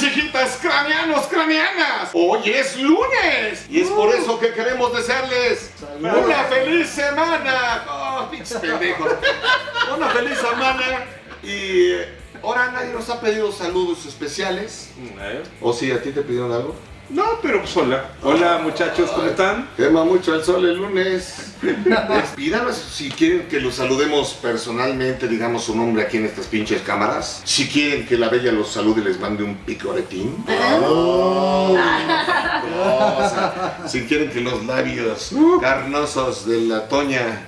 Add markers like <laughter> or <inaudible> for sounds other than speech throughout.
chiquitas craneanos, craneanas. Hoy es lunes y es por eso que queremos desearles una feliz semana. Oh, pinches pendejos. Una feliz semana y eh, ahora nadie nos ha pedido saludos especiales. ¿Eh? ¿O sí, a ti te pidieron algo? No, pero pues hola. Hola muchachos, ¿cómo están? Quema mucho el sol el lunes. Pídanos si quieren que los saludemos personalmente, digamos su nombre aquí en estas pinches cámaras. Si quieren que la bella los salude y les mande un picoretín. Oh, si quieren que los labios carnosos de la Toña.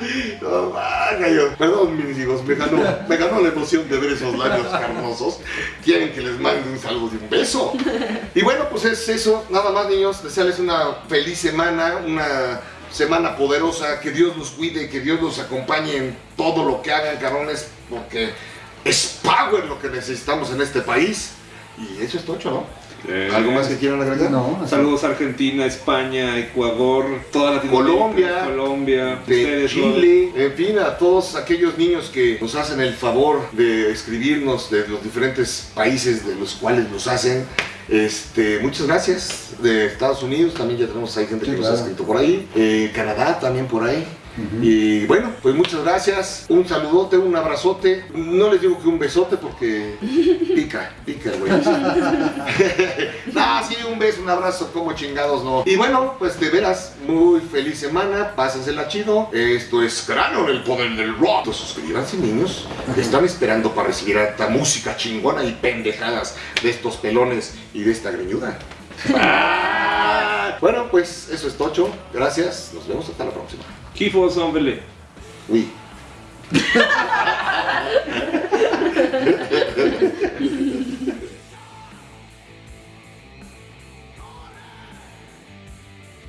<laughs> No, yo. Perdón, mis hijos, me ganó, me ganó la emoción de ver esos labios carnosos. Quieren que les mande un saludo y un beso. Y bueno, pues es eso. Nada más, niños. Desearles una feliz semana, una semana poderosa. Que Dios los cuide, que Dios los acompañe en todo lo que hagan, cabrones, porque es power lo que necesitamos en este país. Y eso es tocho, ¿no? Eh, ¿Algo más que quieran agregar? No, Saludos a Argentina, España, Ecuador, toda Latinoamérica, Colombia, Colombia, de Chile, en fin, a todos aquellos niños que nos hacen el favor de escribirnos de los diferentes países de los cuales nos hacen. Este, muchas gracias. De Estados Unidos también ya tenemos ahí gente Sí, que nos claro. ha escrito por ahí. Eh, Canadá también por ahí. Y bueno, pues muchas gracias. Un saludote, un abrazote. No les digo que un besote porque <laughs> pica, pica güey. <laughs> no, sí, un beso, un abrazo, como chingados no. Y bueno, pues de veras, muy feliz semana. Pásensela chido. Esto es Cráneo en el poder del rock. Pues suscríbanse, niños. Están esperando para recibir esta música chingona y pendejadas de estos pelones y de esta greñuda. Ah. <laughs> Bueno, pues eso es Tocho. Gracias. Nos vemos hasta la próxima. Kifos, hombre. Oui.